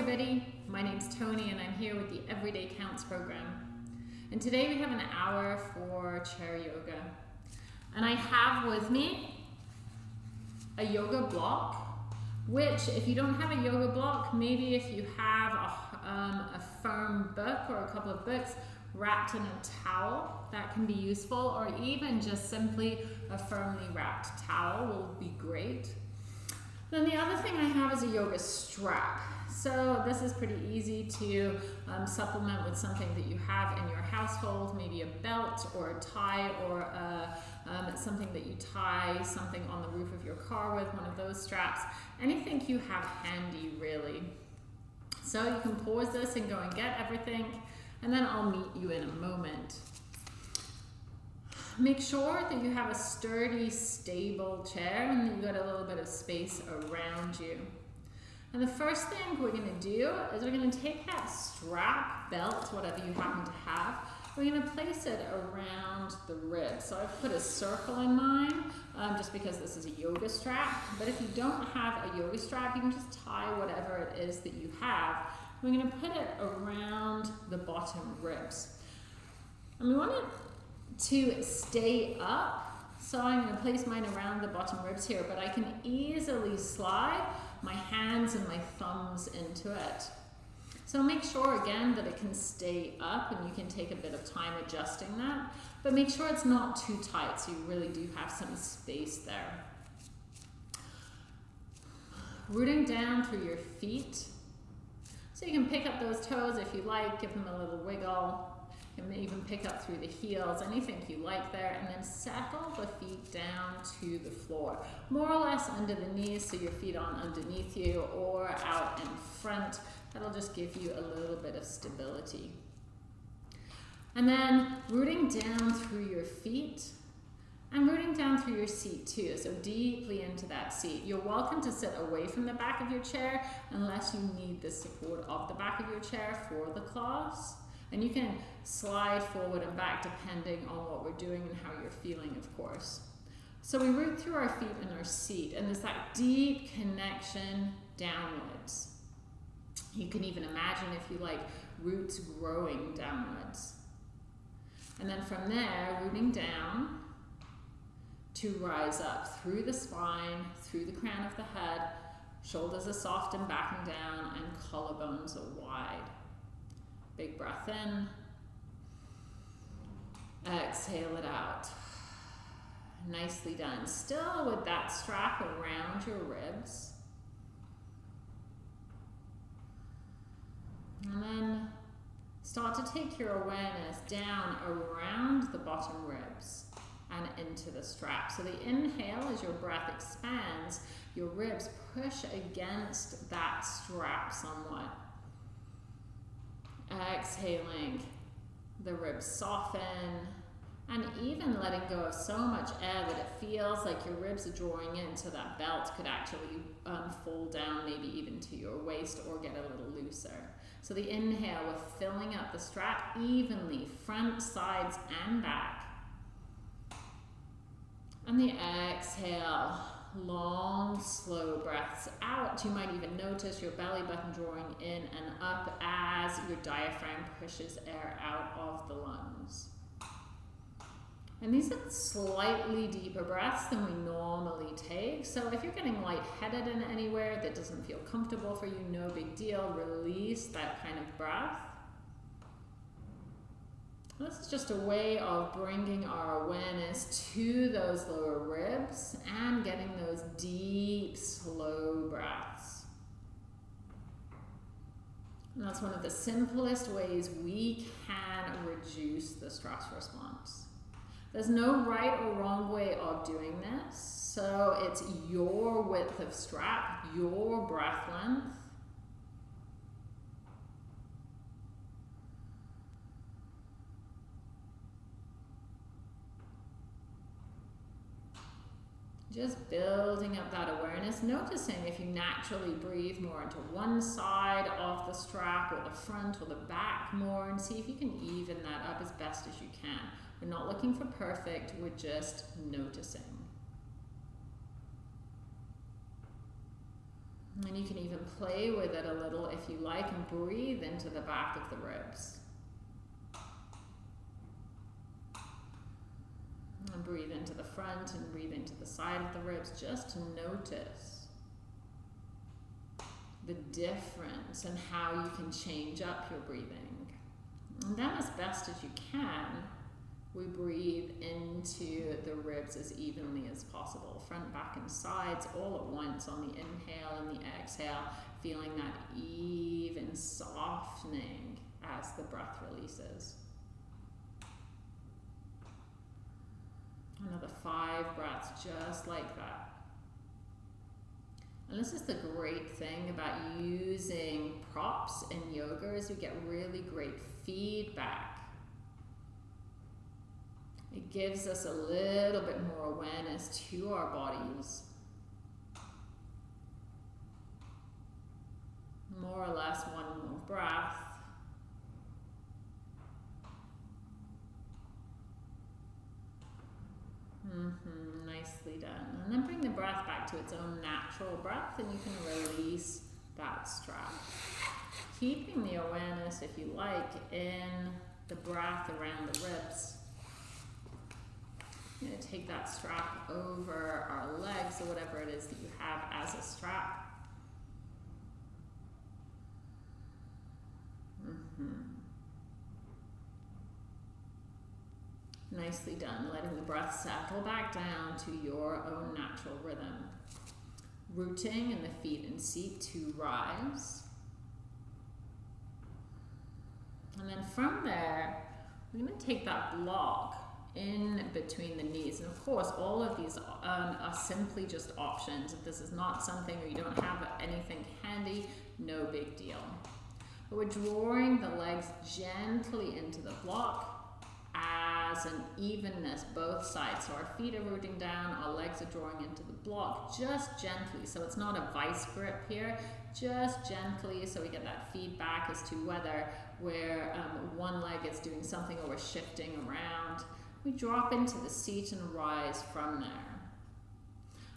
everybody, my name's Tony and I'm here with the Everyday Counts program. And today we have an hour for chair yoga. And I have with me a yoga block, which if you don't have a yoga block, maybe if you have a, um, a firm book or a couple of books wrapped in a towel, that can be useful, or even just simply a firmly wrapped towel will be great. Then the other thing I have is a yoga strap. So this is pretty easy to um, supplement with something that you have in your household, maybe a belt or a tie or a, um, something that you tie something on the roof of your car with, one of those straps. Anything you have handy really. So you can pause this and go and get everything and then I'll meet you in a moment. Make sure that you have a sturdy, stable chair and you've got a little bit of space around you. And the first thing we're going to do is we're going to take that strap, belt, whatever you happen to have, we're going to place it around the ribs. So I've put a circle in mine um, just because this is a yoga strap. But if you don't have a yoga strap, you can just tie whatever it is that you have. We're going to put it around the bottom ribs. And we want it to stay up. So I'm to place mine around the bottom ribs here, but I can easily slide my hands and my thumbs into it. So make sure again that it can stay up and you can take a bit of time adjusting that, but make sure it's not too tight so you really do have some space there. Rooting down through your feet. So you can pick up those toes if you like, give them a little wiggle. You can even pick up through the heels, anything you like there, and then settle the feet down to the floor. More or less under the knees, so your feet on underneath you or out in front. That'll just give you a little bit of stability. And then rooting down through your feet and rooting down through your seat too, so deeply into that seat. You're welcome to sit away from the back of your chair unless you need the support of the back of your chair for the class. And you can slide forward and back depending on what we're doing and how you're feeling, of course. So we root through our feet in our seat, and there's that deep connection downwards. You can even imagine, if you like, roots growing downwards. And then from there, rooting down to rise up through the spine, through the crown of the head, shoulders are soft and backing down, and collarbones are wide. Big breath in. Exhale it out. Nicely done. Still with that strap around your ribs. And then start to take your awareness down around the bottom ribs and into the strap. So the inhale as your breath expands, your ribs push against that strap somewhat. Exhaling, the ribs soften, and even letting go of so much air that it feels like your ribs are drawing in so that belt could actually um, fall down maybe even to your waist or get a little looser. So the inhale, we're filling up the strap evenly, front, sides, and back. And the exhale, long, slow breaths out. You might even notice your belly button drawing in and up as your diaphragm pushes air out of the lungs. And these are slightly deeper breaths than we normally take. So if you're getting lightheaded in anywhere that doesn't feel comfortable for you, no big deal. Release that kind of breath. This is just a way of bringing our awareness to those lower ribs and getting those deep, slow breaths. And that's one of the simplest ways we can reduce the stress response. There's no right or wrong way of doing this. So it's your width of strap, your breath length, Just building up that awareness, noticing if you naturally breathe more into one side of the strap or the front or the back more and see if you can even that up as best as you can. We're not looking for perfect, we're just noticing. And you can even play with it a little if you like and breathe into the back of the ribs. And breathe into the front and breathe into the side of the ribs just to notice the difference and how you can change up your breathing. And then as best as you can, we breathe into the ribs as evenly as possible, front, back, and sides all at once on the inhale and the exhale, feeling that even softening as the breath releases. Another five breaths just like that. And this is the great thing about using props in yoga is you get really great feedback it gives us a little bit more awareness to our bodies. More or less one more breath. Mm -hmm, nicely done. And then bring the breath back to its own natural breath and you can release that strap. Keeping the awareness, if you like, in the breath around the ribs. I'm going to take that strap over our legs or whatever it is that you have as a strap. Mm -hmm. Nicely done, letting the breath settle back down to your own natural rhythm. Rooting in the feet and seat to rise. And then from there, we're going to take that block in between the knees. And of course, all of these um, are simply just options. If this is not something or you don't have anything handy, no big deal. But we're drawing the legs gently into the block as an evenness both sides. So our feet are rooting down, our legs are drawing into the block just gently. So it's not a vice grip here, just gently so we get that feedback as to whether where um, one leg is doing something or we're shifting around. We drop into the seat and rise from there.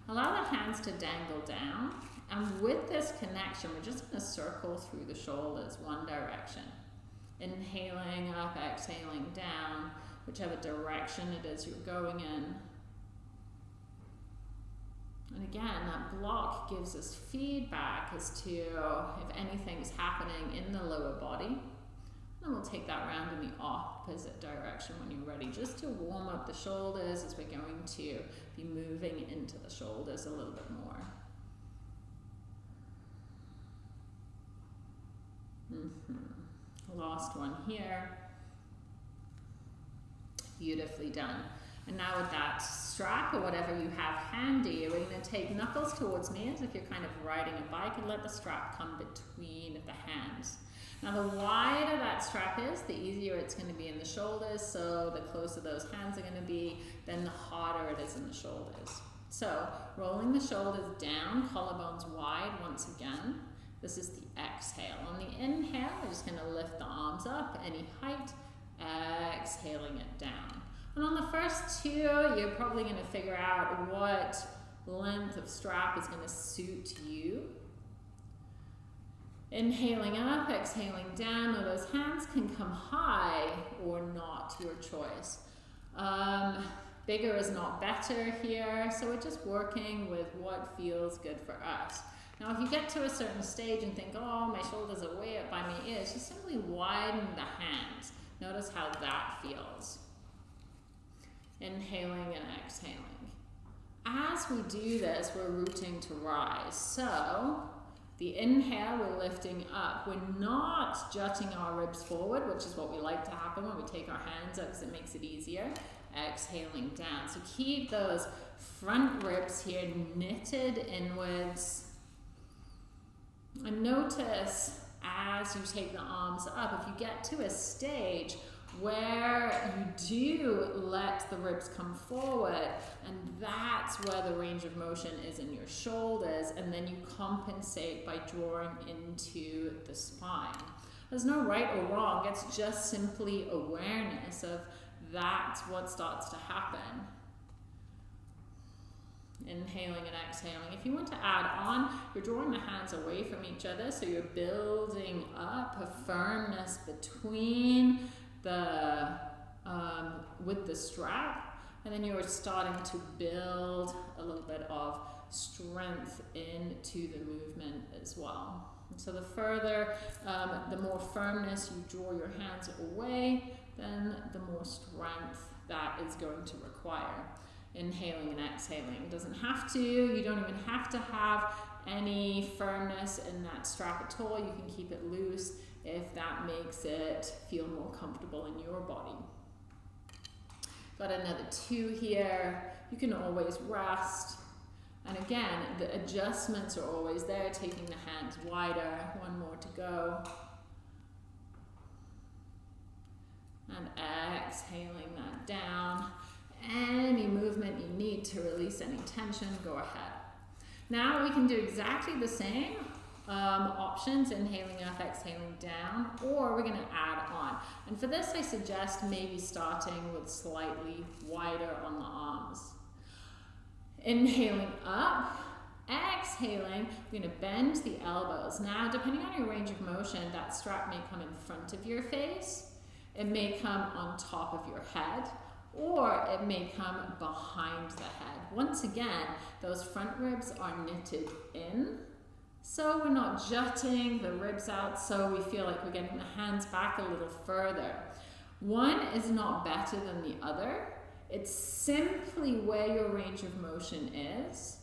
Allow the hands to dangle down. And with this connection, we're just to circle through the shoulders one direction. Inhaling up, exhaling down, whichever direction it is you're going in. And again, that block gives us feedback as to if anything's happening in the lower body. And we'll take that round in the opposite direction when you're ready, just to warm up the shoulders as we're going to be moving into the shoulders a little bit more. Mm -hmm. Last one here. Beautifully done. And now with that strap or whatever you have handy, we're going to take knuckles towards me as if you're kind of riding a bike and let the strap come between the hands. Now the wider that strap is, the easier it's going to be in the shoulders, so the closer those hands are going to be, then the harder it is in the shoulders. So rolling the shoulders down, collarbones wide once again. This is the exhale. On the inhale, we're just going to lift the arms up any height, exhaling it down. And on the first two, you're probably going to figure out what length of strap is going to suit you. Inhaling up, exhaling down. Now those hands can come high or not, your choice. Um, bigger is not better here, so we're just working with what feels good for us. Now if you get to a certain stage and think, oh, my shoulders are way up by my ears, just simply widen the hands. Notice how that feels. Inhaling and exhaling. As we do this, we're rooting to rise. So the inhale, we're lifting up. We're not jutting our ribs forward, which is what we like to happen when we take our hands up because it makes it easier. Exhaling down. So keep those front ribs here knitted inwards. And notice as you take the arms up, if you get to a stage where you do let the ribs come forward and that's where the range of motion is in your shoulders and then you compensate by drawing into the spine. There's no right or wrong, it's just simply awareness of that's what starts to happen. Inhaling and exhaling. If you want to add on, you're drawing the hands away from each other, so you're building up a firmness between the um, with the strap, and then you're starting to build a little bit of strength into the movement as well. so the further, um, the more firmness you draw your hands away, then the more strength that is going to require. Inhaling and exhaling. It doesn't have to, you don't even have to have any firmness in that strap at all. You can keep it loose if that makes it feel more comfortable in your body. Got another two here. You can always rest. And again, the adjustments are always there, taking the hands wider. One more to go. And exhaling that down. Any movement you need to release any tension, go ahead. Now we can do exactly the same um, options, inhaling up, exhaling down, or we're going to add on. And for this, I suggest maybe starting with slightly wider on the arms. Inhaling up, exhaling, we're going to bend the elbows. Now, depending on your range of motion, that strap may come in front of your face, it may come on top of your head, or it may come behind the head. Once again, those front ribs are knitted in so we're not jutting the ribs out so we feel like we're getting the hands back a little further. One is not better than the other. It's simply where your range of motion is.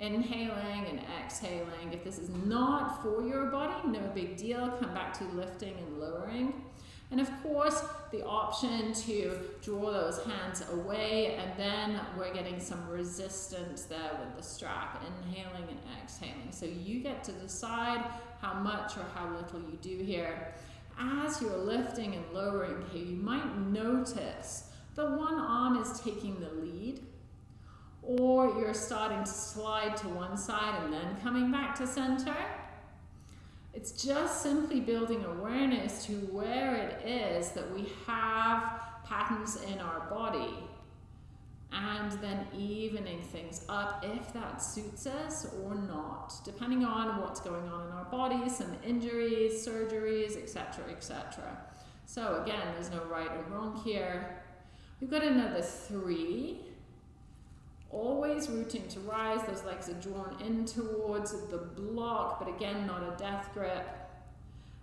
Inhaling and exhaling. If this is not for your body, no big deal. Come back to lifting and lowering. And of course, the option to draw those hands away and then we're getting some resistance there with the strap, inhaling and exhaling. So you get to decide how much or how little you do here. As you're lifting and lowering here, you might notice the one arm is taking the lead or you're starting to slide to one side and then coming back to center it's just simply building awareness to where it is that we have patterns in our body and then evening things up if that suits us or not, depending on what's going on in our bodies, some injuries, surgeries, etc., etc. So again, there's no right or wrong here. We've got another three. Always rooting to rise, those legs are drawn in towards the block, but again, not a death grip.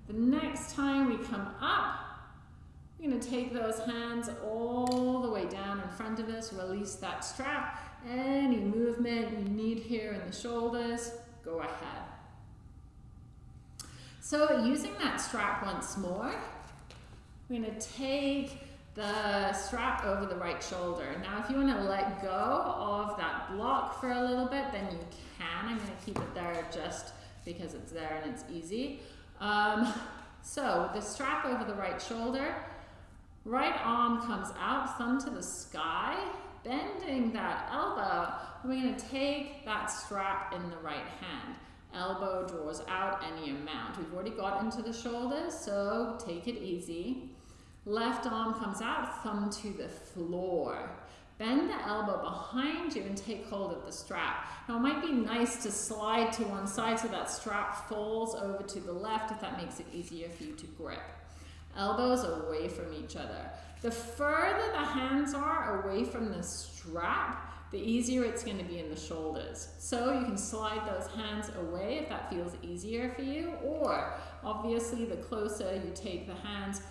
The next time we come up, we're going to take those hands all the way down in front of us, release that strap. Any movement you need here in the shoulders, go ahead. So using that strap once more, we're to take the strap over the right shoulder. Now, if you want to let go of that block for a little bit, then you can. I'm going to keep it there just because it's there and it's easy. Um, so the strap over the right shoulder, right arm comes out, thumb to the sky, bending that elbow. We're going to take that strap in the right hand. Elbow draws out any amount. We've already got into the shoulders, so take it easy. Left arm comes out, thumb to the floor. Bend the elbow behind you and take hold of the strap. Now it might be nice to slide to one side so that strap falls over to the left if that makes it easier for you to grip. Elbows away from each other. The further the hands are away from the strap, the easier it's going to be in the shoulders. So you can slide those hands away if that feels easier for you, or obviously the closer you take the hands,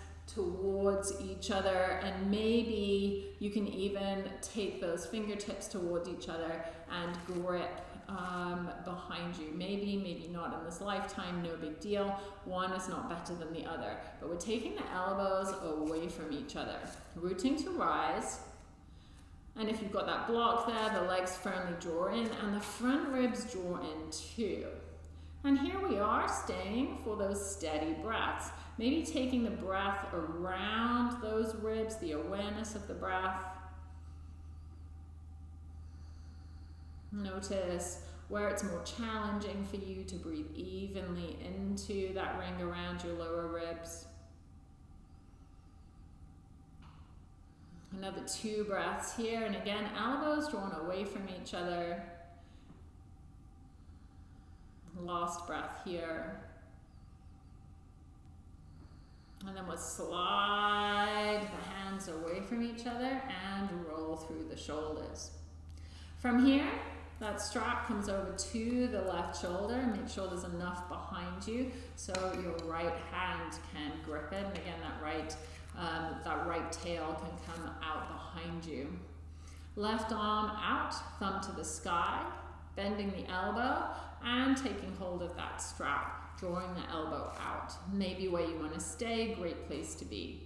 towards each other and maybe you can even take those fingertips towards each other and grip um, behind you. Maybe, maybe not in this lifetime, no big deal. One is not better than the other. But we're taking the elbows away from each other. Rooting to rise. And if you've got that block there, the legs firmly draw in and the front ribs draw in too. And here we are staying for those steady breaths. Maybe taking the breath around those ribs, the awareness of the breath. Notice where it's more challenging for you to breathe evenly into that ring around your lower ribs. Another two breaths here. And again, elbows drawn away from each other. Last breath here. And then we'll slide the hands away from each other and roll through the shoulders. From here, that strap comes over to the left shoulder. Make sure there's enough behind you so your right hand can grip it. And again, that right, um, that right tail can come out behind you. Left arm out, thumb to the sky, bending the elbow and taking hold of that strap, drawing the elbow out. Maybe where you want to stay, great place to be.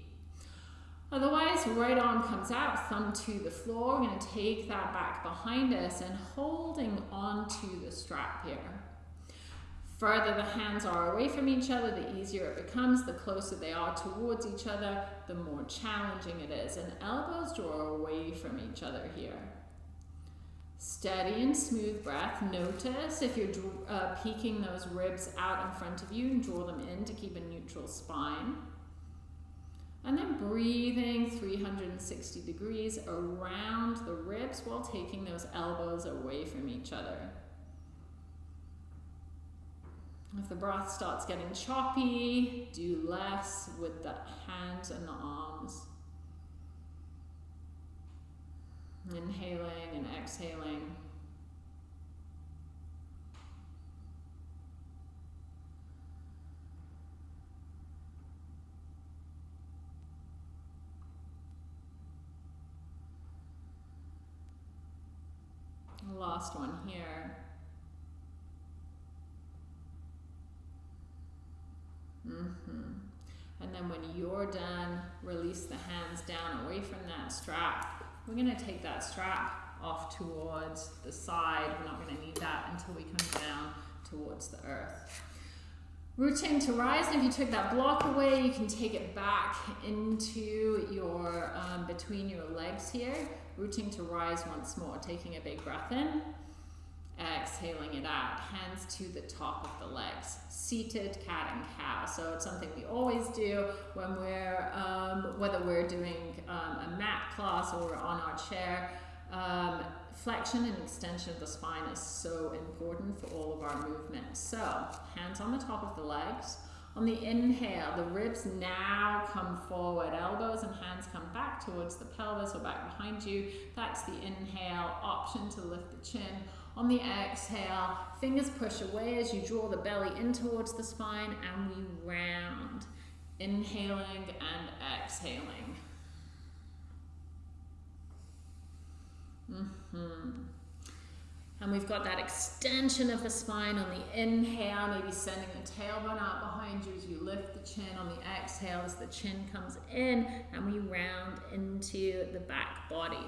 Otherwise, right arm comes out, thumb to the floor. We're going to take that back behind us and holding onto the strap here. Further the hands are away from each other, the easier it becomes. The closer they are towards each other, the more challenging it is. And elbows draw away from each other here. Steady and smooth breath. Notice if you're uh, peeking those ribs out in front of you and draw them in to keep a neutral spine. And then breathing 360 degrees around the ribs while taking those elbows away from each other. If the breath starts getting choppy, do less with the hands and the arms. Inhaling and exhaling. last one here. Mm -hmm. And then when you're done, release the hands down away from that strap. We're going to take that strap off towards the side. We're not going to need that until we come down towards the earth. Rooting to rise, and if you took that block away, you can take it back into your, um, between your legs here. Rooting to rise once more, taking a big breath in, exhaling it out, hands to the top of the legs. Seated cat and cow. So it's something we always do when we're, um, whether we're doing um, a mat class or on our chair. Um, flexion and extension of the spine is so important for all of our movements. So hands on the top of the legs. On the inhale, the ribs now come forward, elbows and hands come back towards the pelvis or back behind you. That's the inhale, option to lift the chin. On the exhale, fingers push away as you draw the belly in towards the spine and we round. Inhaling and exhaling. Mm -hmm. And we've got that extension of the spine on the inhale, maybe sending the tailbone out behind you as you lift the chin. On the exhale, as the chin comes in, and we round into the back body.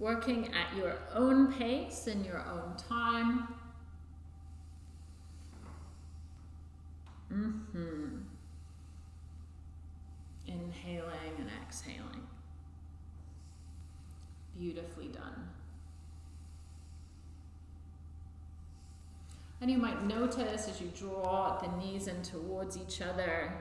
Working at your own pace and your own time. Mm-hmm. Inhaling and exhaling. Beautifully done. And you might notice as you draw the knees in towards each other,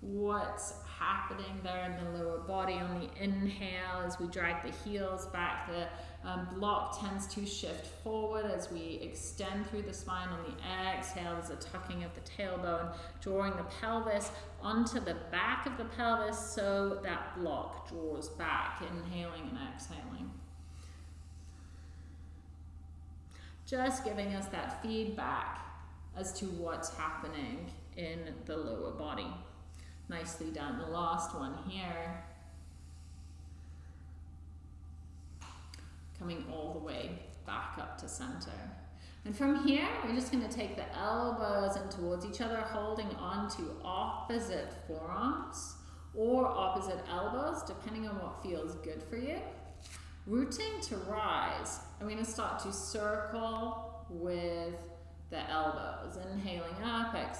what's happening there in the lower body on the inhale as we drag the heels back. The um, block tends to shift forward as we extend through the spine on the exhale. There's a tucking of the tailbone, drawing the pelvis onto the back of the pelvis so that block draws back, inhaling and exhaling. Just giving us that feedback as to what's happening in the lower body. Nicely done. The last one here. Coming all the way back up to center. And from here, we're just going to take the elbows in towards each other, holding on to opposite forearms or opposite elbows, depending on what feels good for you. Rooting to rise. I'm going to start to circle with the elbows. Inhaling up,